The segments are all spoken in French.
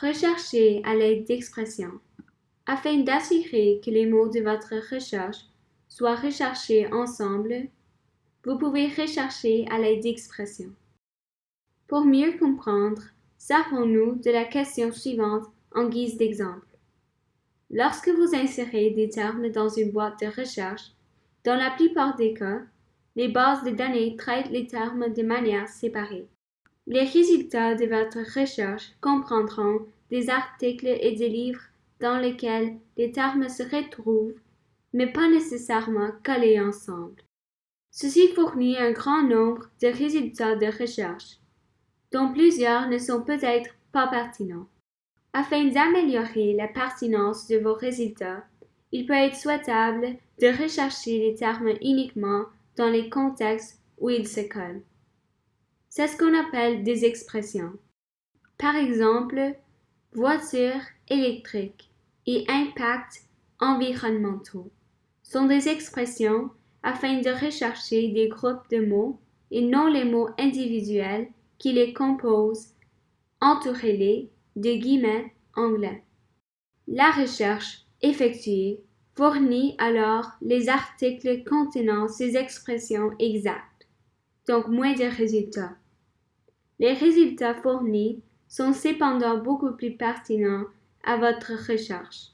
Recherchez à l'aide d'expressions. Afin d'assurer que les mots de votre recherche soient recherchés ensemble, vous pouvez rechercher à l'aide d'expressions. Pour mieux comprendre, servons-nous de la question suivante en guise d'exemple. Lorsque vous insérez des termes dans une boîte de recherche, dans la plupart des cas, les bases de données traitent les termes de manière séparée. Les résultats de votre recherche comprendront des articles et des livres dans lesquels les termes se retrouvent, mais pas nécessairement collés ensemble. Ceci fournit un grand nombre de résultats de recherche, dont plusieurs ne sont peut-être pas pertinents. Afin d'améliorer la pertinence de vos résultats, il peut être souhaitable de rechercher les termes uniquement dans les contextes où ils se collent. C'est ce qu'on appelle des expressions. Par exemple, voiture électrique et impact environnementaux sont des expressions afin de rechercher des groupes de mots et non les mots individuels qui les composent, entourez-les de guillemets anglais. La recherche effectuée fournit alors les articles contenant ces expressions exactes, donc moins de résultats. Les résultats fournis sont cependant beaucoup plus pertinents à votre recherche.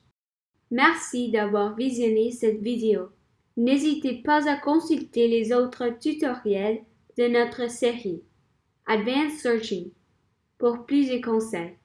Merci d'avoir visionné cette vidéo. N'hésitez pas à consulter les autres tutoriels de notre série Advanced Searching pour plus de conseils.